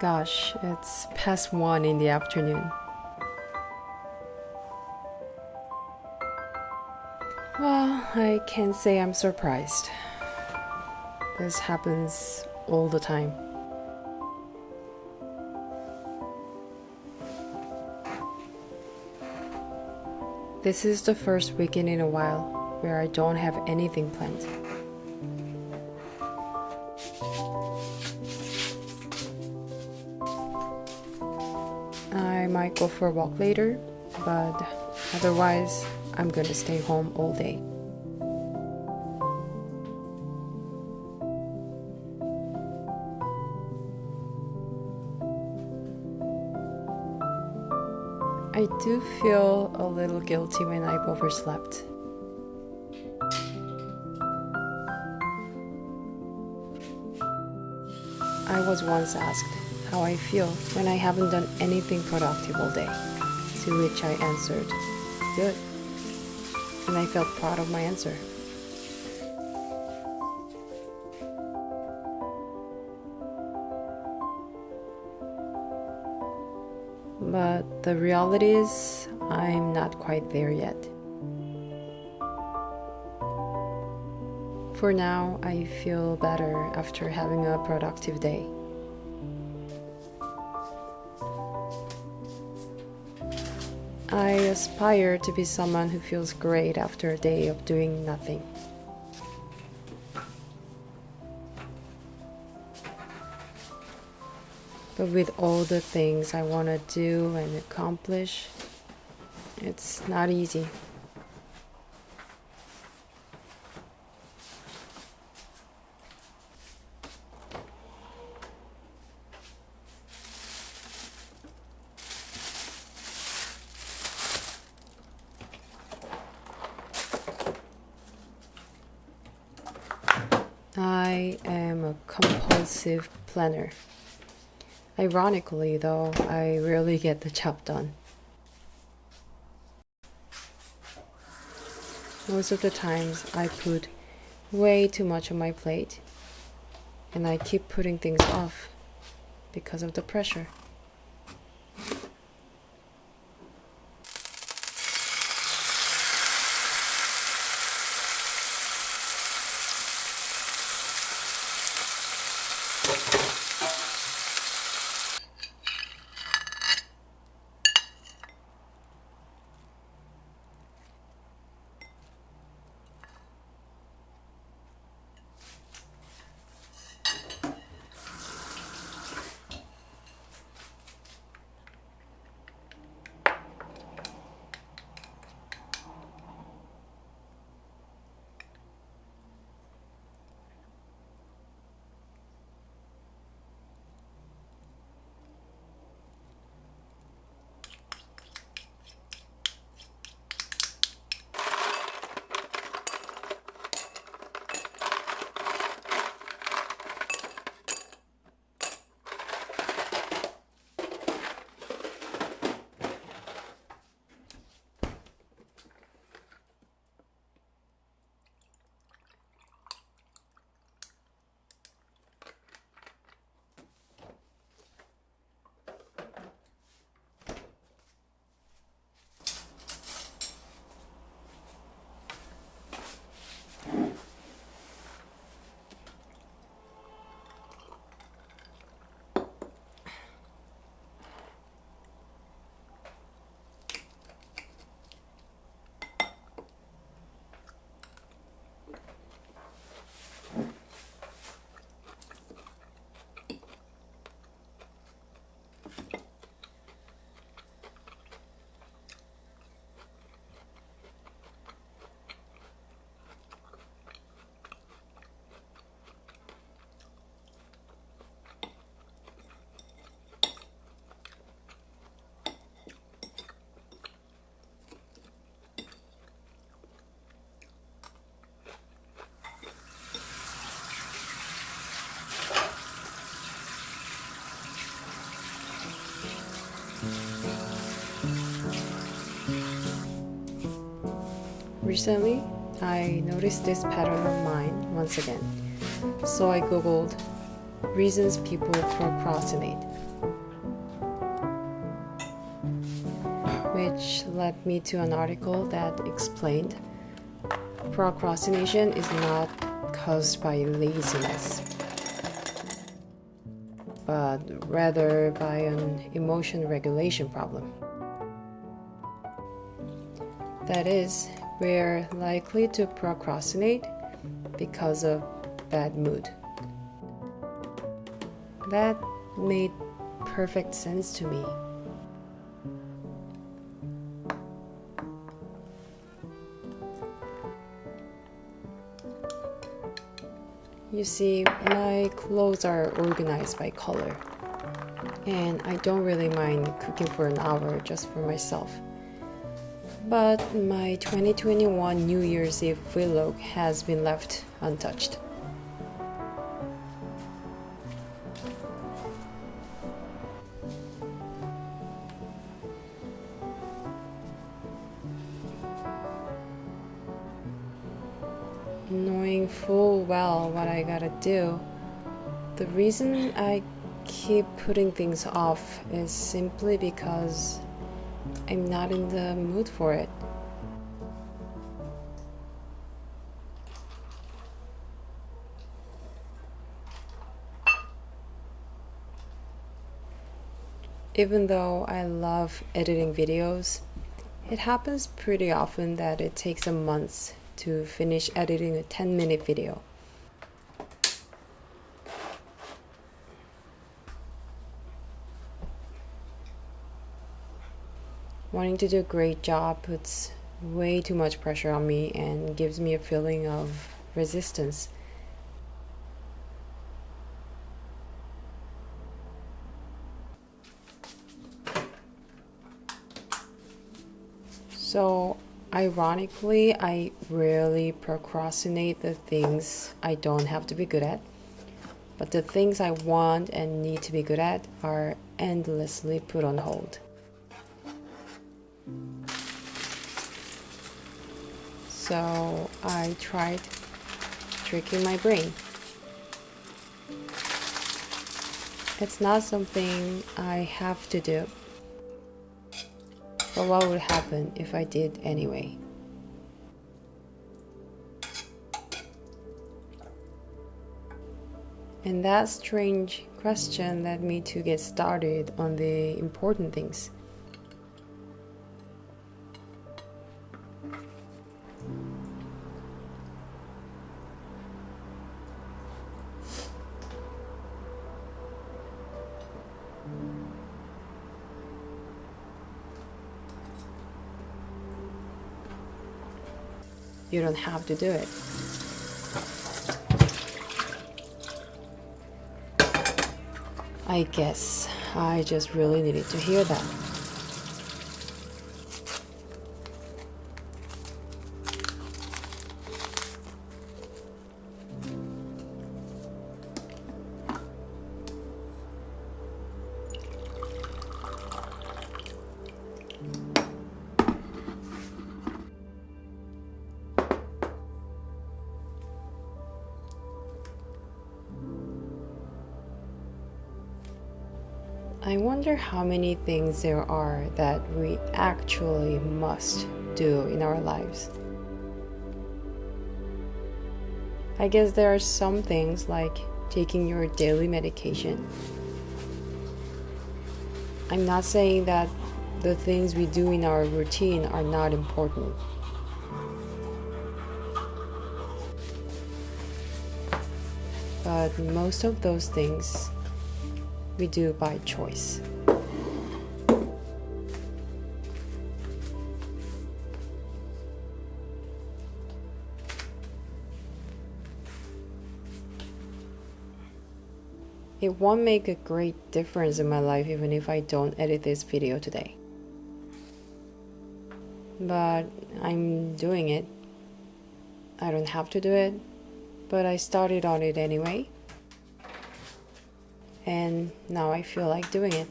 Gosh, it's past one in the afternoon. Well, I can't say I'm surprised. This happens all the time. This is the first weekend in a while where I don't have anything planned. Go for a walk later, but otherwise, I'm gonna stay home all day. I do feel a little guilty when I've overslept. I was once asked how I feel when I haven't done anything productive all day, to which I answered, good. And I felt proud of my answer. But the reality is, I'm not quite there yet. For now, I feel better after having a productive day. I aspire to be someone who feels great after a day of doing nothing. But with all the things I want to do and accomplish, it's not easy. I am a planner. Ironically, though, I rarely get the job done. Most of the times, I put way too much on my plate, and I keep putting things off because of the pressure. Recently, I noticed this pattern of mine once again, so I googled reasons people procrastinate, which led me to an article that explained procrastination is not caused by laziness, but rather by an emotion regulation problem. That is, we're likely to procrastinate because of bad mood. That made perfect sense to me. You see, my clothes are organized by color, and I don't really mind cooking for an hour just for myself. But my 2021 New Year's Eve vlog has been left untouched. knowing full well what I gotta do. The reason I keep putting things off is simply because I'm not in the mood for it. Even though I love editing videos, it happens pretty often that it takes a month to finish editing a 10 minute video. Wanting to do a great job puts way too much pressure on me and gives me a feeling of resistance. So Ironically, I really procrastinate the things I don't have to be good at. But the things I want and need to be good at are endlessly put on hold. So I tried tricking my brain. It's not something I have to do. But what would happen if I did anyway? And that strange question led me to get started on the important things. You don't have to do it. I guess I just really needed to hear that. Wonder how many things there are that we actually must do in our lives. I guess there are some things like taking your daily medication. I'm not saying that the things we do in our routine are not important. But most of those things we do by choice. It won't make a great difference in my life even if I don't edit this video today. But I'm doing it. I don't have to do it, but I started on it anyway and now I feel like doing it.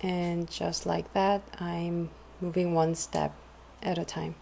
And just like that, I'm moving one step at a time.